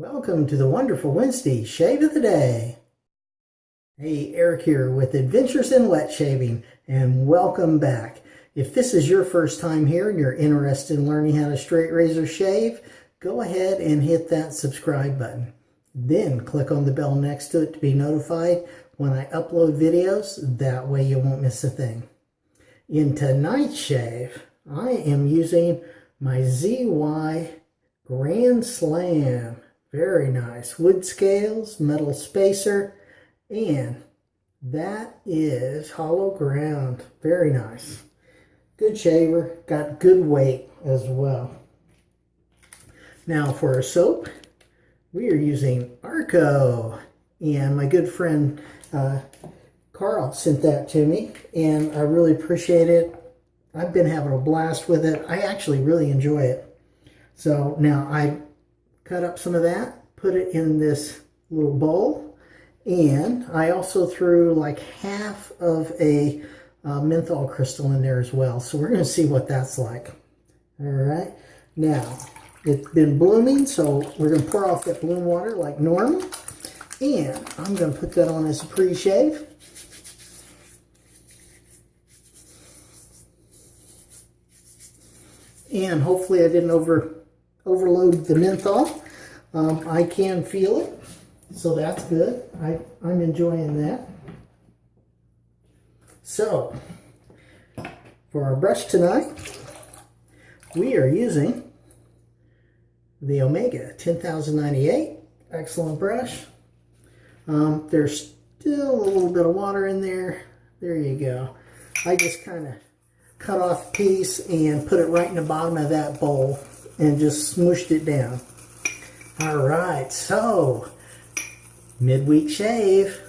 Welcome to the wonderful Wednesday Shave of the Day. Hey, Eric here with Adventures in Wet Shaving, and welcome back. If this is your first time here and you're interested in learning how to straight razor shave, go ahead and hit that subscribe button. Then click on the bell next to it to be notified when I upload videos. That way you won't miss a thing. In tonight's shave, I am using my ZY Grand Slam very nice. Wood scales, metal spacer, and that is hollow ground. Very nice. Good shaver. Got good weight as well. Now for our soap, we are using Arko. And my good friend uh, Carl sent that to me. And I really appreciate it. I've been having a blast with it. I actually really enjoy it. So now I cut up some of that, put it in this little bowl, and I also threw like half of a uh, menthol crystal in there as well. So we're going to see what that's like. All right. Now, it's been blooming, so we're going to pour off that bloom water like normal. And I'm going to put that on as a pre-shave. And hopefully I didn't over overload the menthol. Um, I can feel it, so that's good. I, I'm enjoying that. So, for our brush tonight, we are using the Omega 10098. Excellent brush. Um, there's still a little bit of water in there. There you go. I just kind of cut off a piece and put it right in the bottom of that bowl and just smooshed it down. All right, so midweek shave.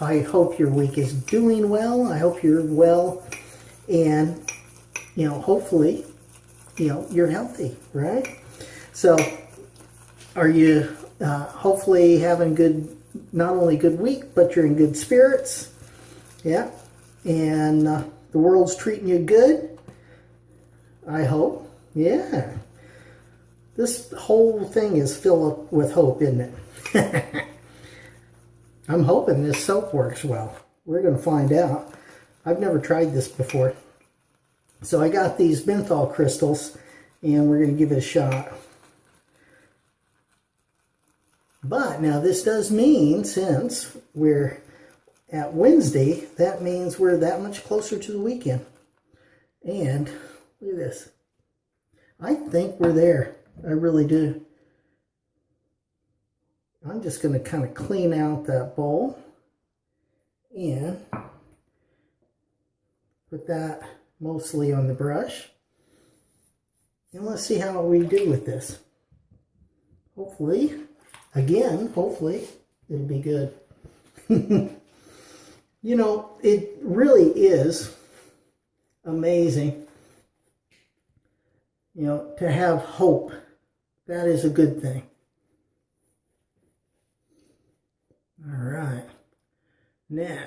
I hope your week is doing well. I hope you're well and, you know, hopefully, you know, you're healthy, right? So are you uh, hopefully having good, not only good week, but you're in good spirits. Yeah. And uh, the world's treating you good. I hope. Yeah. This whole thing is filled up with hope, isn't it? I'm hoping this soap works well. We're going to find out. I've never tried this before. So I got these menthol crystals, and we're going to give it a shot. But now this does mean, since we're at Wednesday, that means we're that much closer to the weekend. And look at this. I think we're there. I really do. I'm just going to kind of clean out that bowl and put that mostly on the brush. And let's see how we do with this. Hopefully, again, hopefully, it'll be good. you know, it really is amazing, you know, to have hope that is a good thing. All right. Now,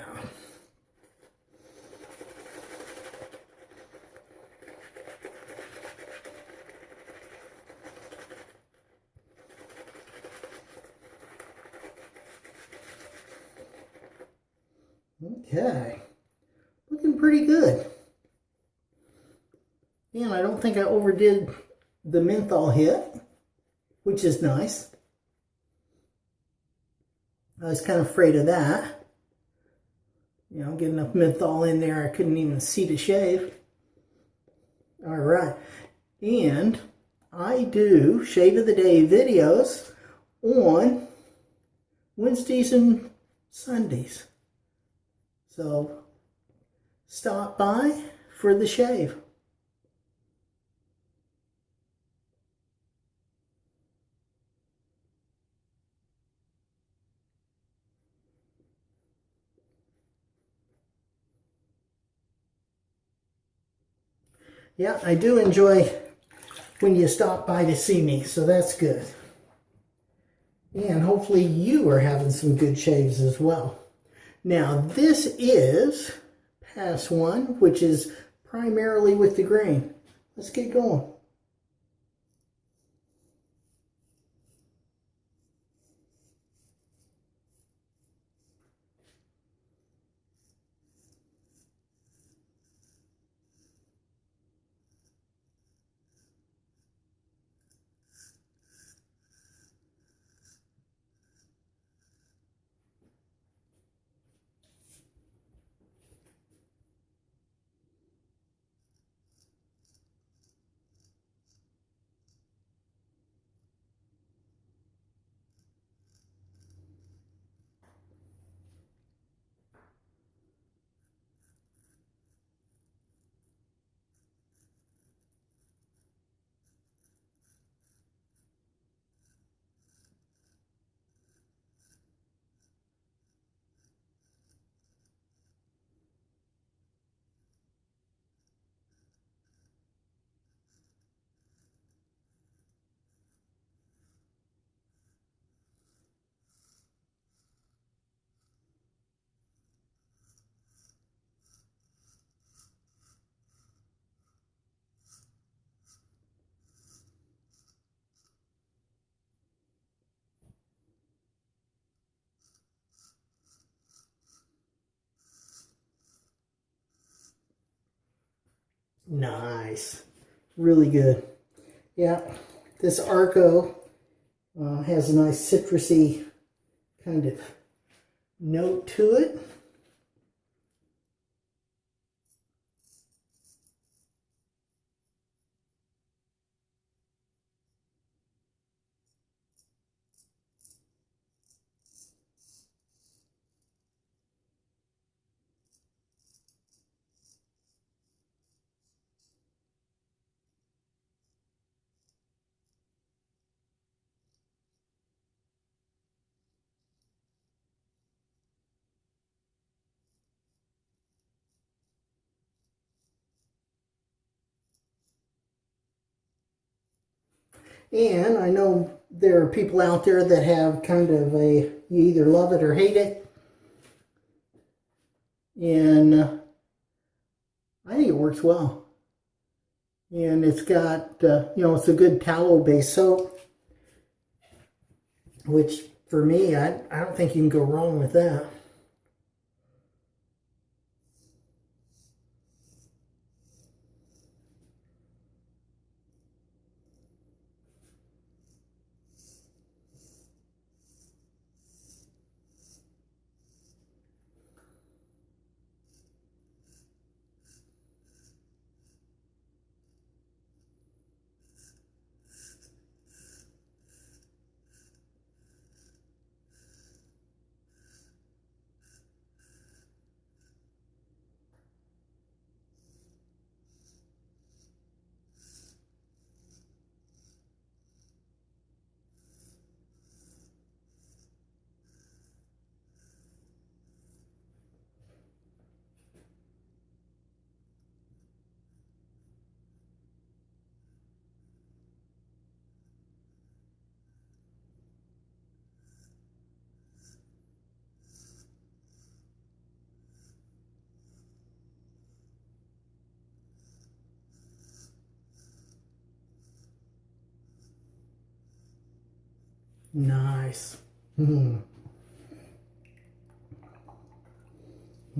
Okay, looking pretty good. And I think I overdid the menthol hit which is nice. I was kind of afraid of that. You know, get enough menthol in there, I couldn't even see to shave. All right. And I do Shave of the Day videos on Wednesdays and Sundays. So stop by for the shave. Yeah, I do enjoy when you stop by to see me, so that's good. And hopefully you are having some good shaves as well. Now, this is pass one, which is primarily with the grain. Let's get going. Nice. Really good. Yeah, this Arko uh, has a nice citrusy kind of note to it. And I know there are people out there that have kind of a, you either love it or hate it. And uh, I think it works well. And it's got, uh, you know, it's a good tallow-based soap. Which, for me, I, I don't think you can go wrong with that. Nice. Hmm.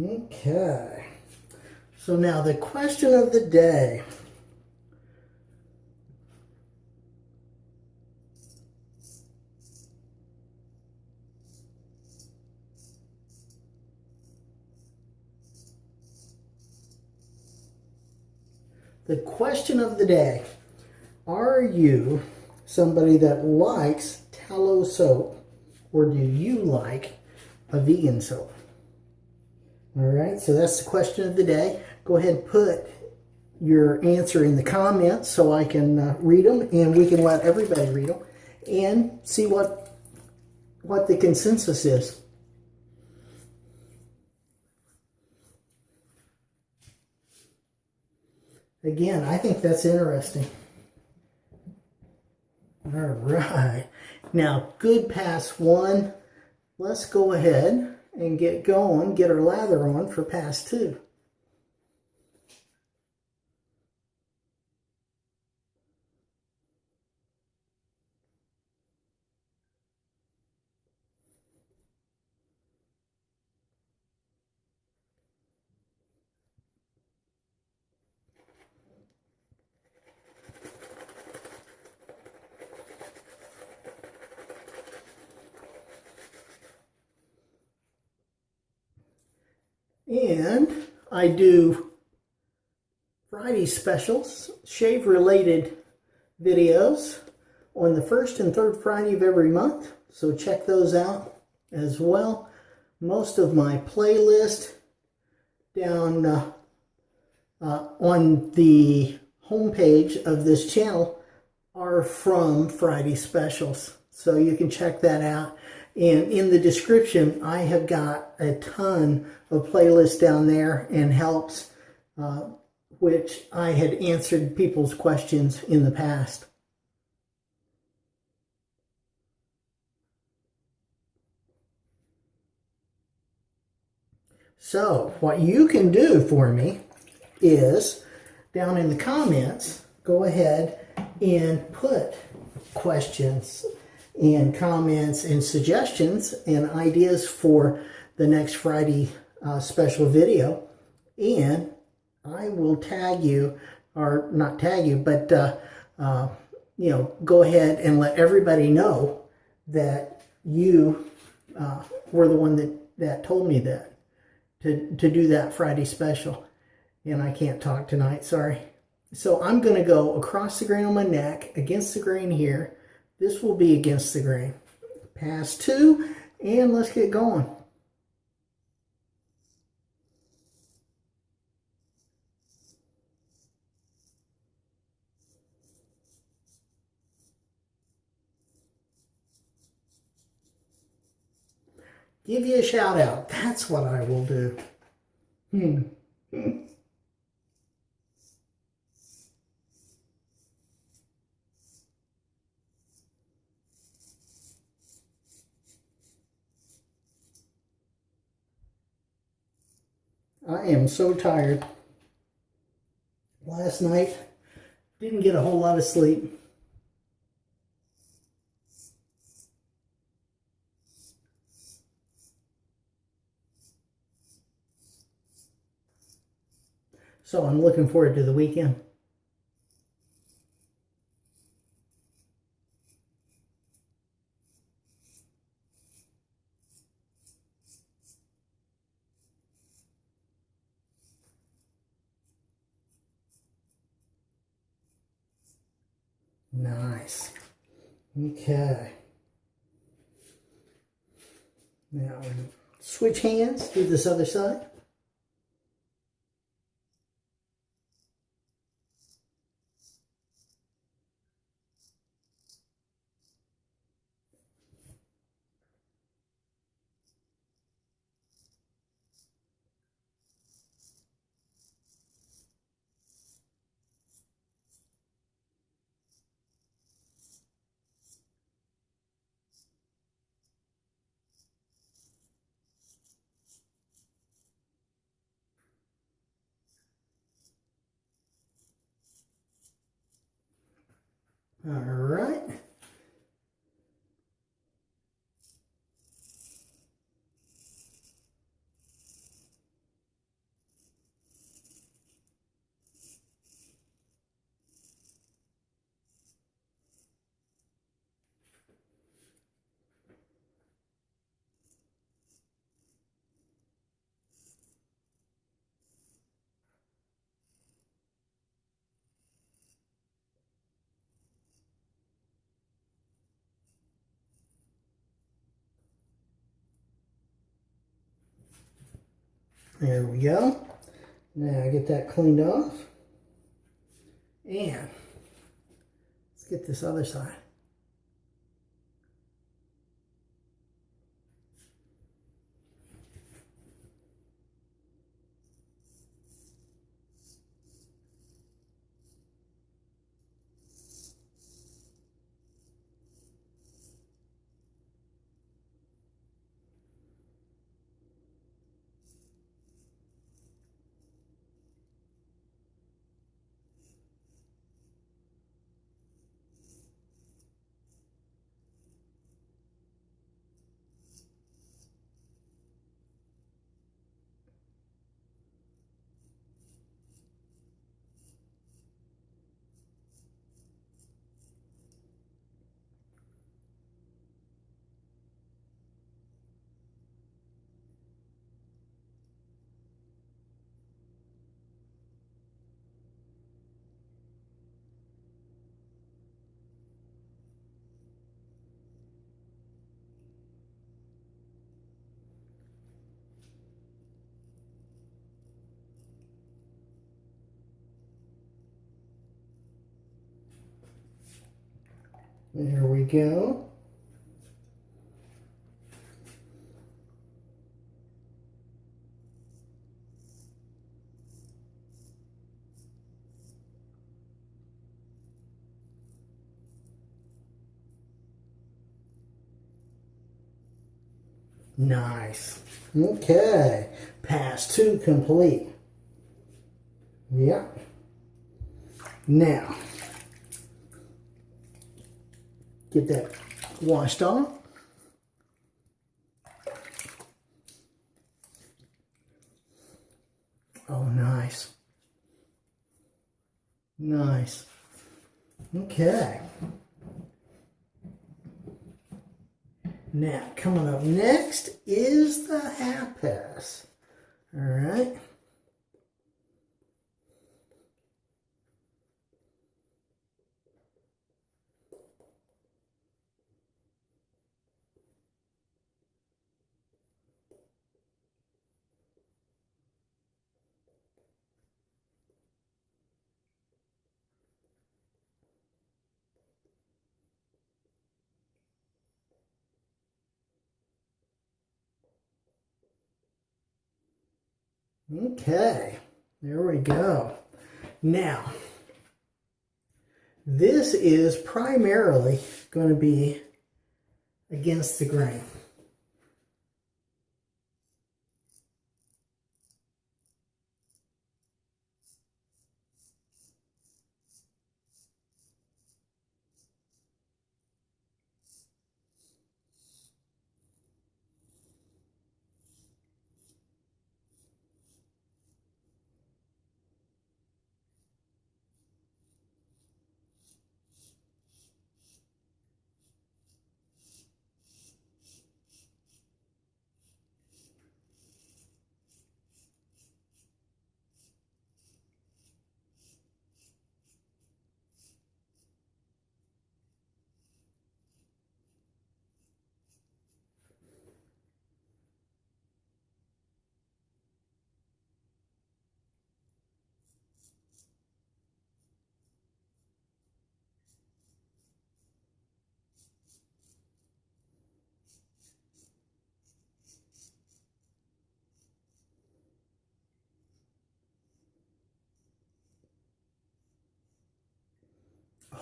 Okay. So now the question of the day. The question of the day. Are you somebody that likes soap or do you like a vegan soap? All right, so that's the question of the day. Go ahead and put your answer in the comments so I can uh, read them and we can let everybody read them and see what what the consensus is. Again, I think that's interesting. All right. Now, good pass one. Let's go ahead and get going, get our lather on for pass two. And I do Friday specials, shave related videos on the first and third Friday of every month. So check those out as well. Most of my playlist down uh, uh, on the homepage of this channel are from Friday specials. So you can check that out. And in the description, I have got a ton of playlists down there and helps, uh, which I had answered people's questions in the past. So what you can do for me is down in the comments, go ahead and put questions and comments and suggestions and ideas for the next Friday uh, special video. And I will tag you or not tag you, but, uh, uh, you know, go ahead and let everybody know that you uh, were the one that, that told me that, to, to do that Friday special. And I can't talk tonight, sorry. So I'm going to go across the grain on my neck, against the grain here. This will be against the grain. Pass two, and let's get going. Give you a shout out. That's what I will do. Hmm. I am so tired. Last night, didn't get a whole lot of sleep. So I'm looking forward to the weekend. Nice. Okay. Now switch hands, do this other side. All right. There we go. Now get that cleaned off. And let's get this other side. There we go. Nice. Okay. Pass two complete. Yep. Now, get that washed off. Oh, nice. Nice. Okay. Now, coming up next is the half pass. All right. Okay, there we go. Now, this is primarily going to be against the grain.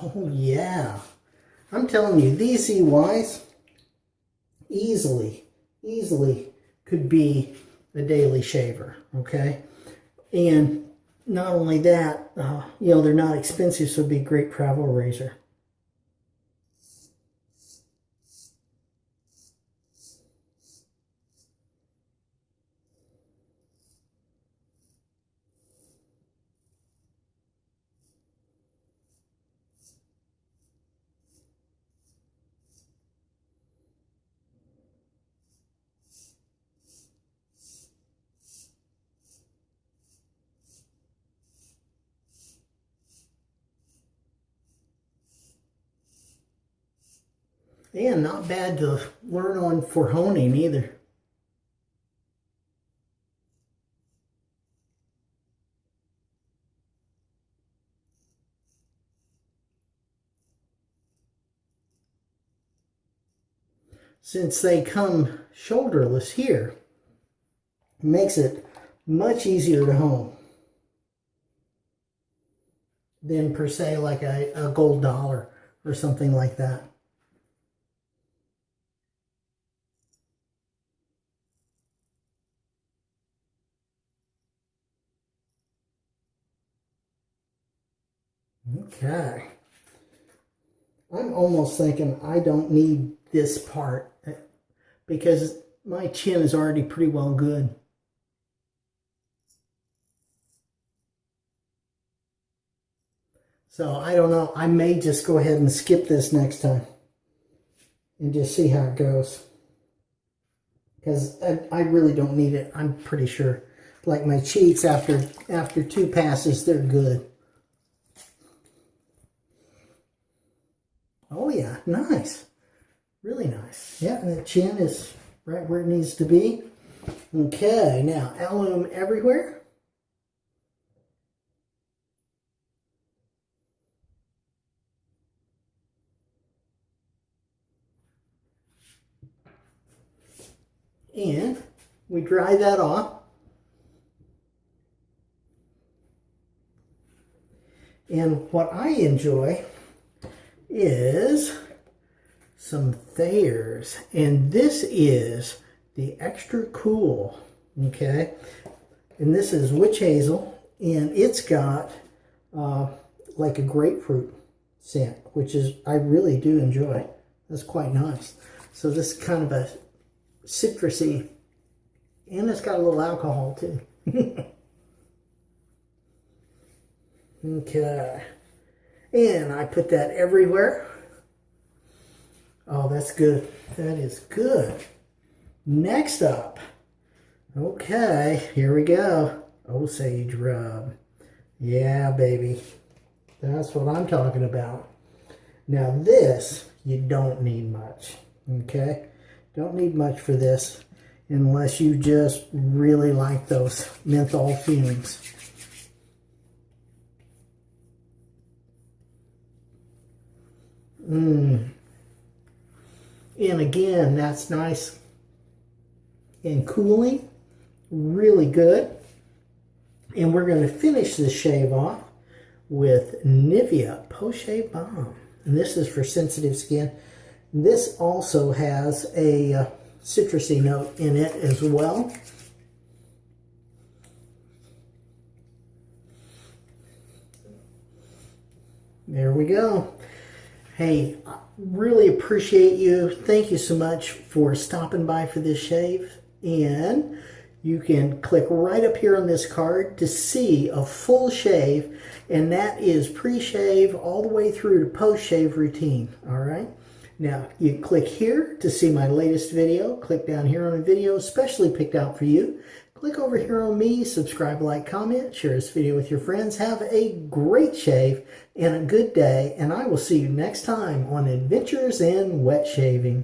Oh yeah. I'm telling you, these EYs easily, easily could be a daily shaver, okay? And not only that, uh, you know, they're not expensive, so it'd be a great travel razor. And not bad to learn on for honing either. Since they come shoulderless here, makes it much easier to hone than per se like a, a gold dollar or something like that. Okay. I'm almost thinking I don't need this part eh, because my chin is already pretty well good. So I don't know. I may just go ahead and skip this next time and just see how it goes. Because I, I really don't need it. I'm pretty sure. Like my cheeks after after two passes, they're good. Oh yeah, nice. Really nice. Yeah, the chin is right where it needs to be. Okay, now alum everywhere. And we dry that off. And what I enjoy is some Thayers. And this is the extra cool, okay? And this is witch hazel, and it's got uh, like a grapefruit scent, which is, I really do enjoy. That's quite nice. So this is kind of a citrusy, and it's got a little alcohol too. okay. And I put that everywhere. Oh, that's good. That is good. Next up. Okay, here we go. Osage rub. Yeah, baby. That's what I'm talking about. Now this, you don't need much. Okay? Don't need much for this unless you just really like those menthol fumes. Mmm. And again, that's nice and cooling. Really good. And we're going to finish this shave off with Nivea Post Shave Balm. And this is for sensitive skin. This also has a uh, citrusy note in it as well. There we go. Hey, I really appreciate you. Thank you so much for stopping by for this shave. And you can click right up here on this card to see a full shave. And that is pre-shave all the way through to post-shave routine. All right. Now, you click here to see my latest video. Click down here on a video especially picked out for you. Click over here on me, subscribe, like, comment, share this video with your friends. Have a great shave and a good day, and I will see you next time on Adventures in Wet Shaving.